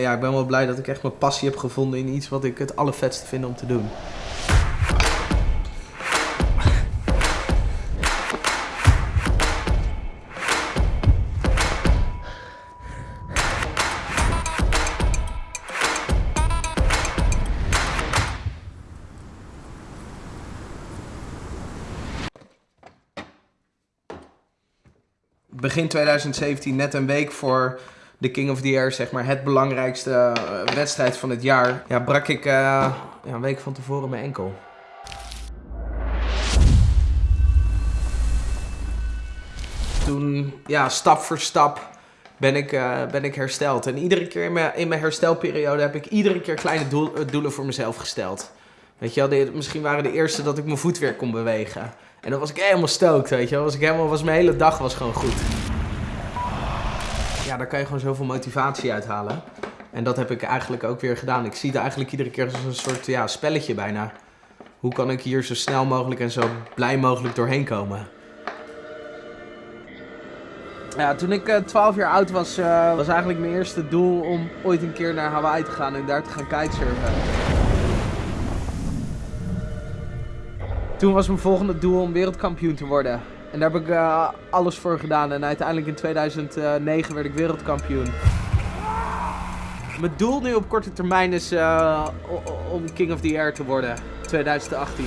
Ja, ik ben wel blij dat ik echt mijn passie heb gevonden in iets wat ik het allervetste vind om te doen. Begin 2017, net een week voor de King of the Air, zeg maar het belangrijkste eh, wedstrijd van het jaar, ja, brak ik eh, ja, een week van tevoren mijn enkel. Toen, ja, stap voor stap ben ik, eh, ben ik hersteld. En iedere keer in mijn, in mijn herstelperiode heb ik iedere keer kleine doel, doelen voor mezelf gesteld. Weet je wel, misschien waren de eerste dat ik mijn voet weer kon bewegen. En dan was ik helemaal stookt, weet je wel. Was ik helemaal, was mijn hele dag was gewoon goed ja, daar kan je gewoon zoveel motivatie uithalen. En dat heb ik eigenlijk ook weer gedaan. Ik zie het eigenlijk iedere keer als een soort ja, spelletje bijna. Hoe kan ik hier zo snel mogelijk en zo blij mogelijk doorheen komen? Ja, toen ik uh, 12 jaar oud was, uh, was eigenlijk mijn eerste doel om ooit een keer naar Hawaii te gaan en daar te gaan kitesurfen. Toen was mijn volgende doel om wereldkampioen te worden. En daar heb ik uh, alles voor gedaan. En uiteindelijk in 2009 werd ik wereldkampioen. Mijn doel nu op korte termijn is uh, om King of the Air te worden. 2018.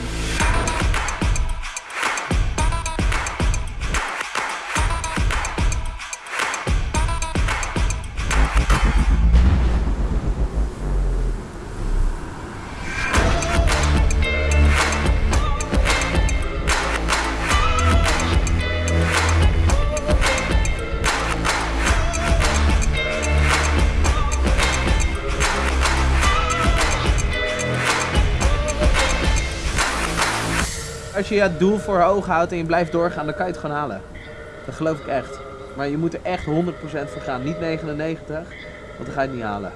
Als je het doel voor ogen houdt en je blijft doorgaan, dan kan je het gewoon halen. Dat geloof ik echt. Maar je moet er echt 100% voor gaan. Niet 99, want dan ga je het niet halen.